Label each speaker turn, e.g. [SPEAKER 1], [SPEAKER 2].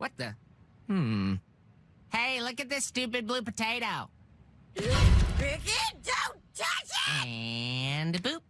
[SPEAKER 1] What the?
[SPEAKER 2] Hmm.
[SPEAKER 1] Hey, look at this stupid blue potato.
[SPEAKER 3] Cricket, don't touch it! And boop.